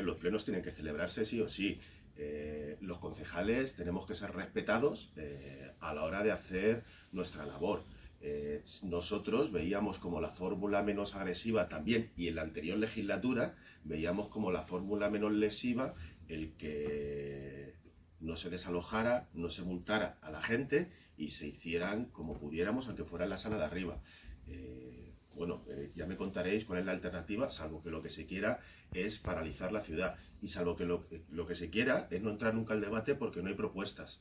ver, los plenos tienen que celebrarse sí o sí. Eh, los concejales tenemos que ser respetados eh, a la hora de hacer nuestra labor. Eh, nosotros veíamos como la fórmula menos agresiva también, y en la anterior legislatura veíamos como la fórmula menos lesiva el que no se desalojara, no se multara a la gente y se hicieran como pudiéramos, aunque fuera en la sala de arriba. Eh, eh, ya me contaréis cuál es la alternativa, salvo que lo que se quiera es paralizar la ciudad y salvo que lo, lo que se quiera es no entrar nunca al debate porque no hay propuestas.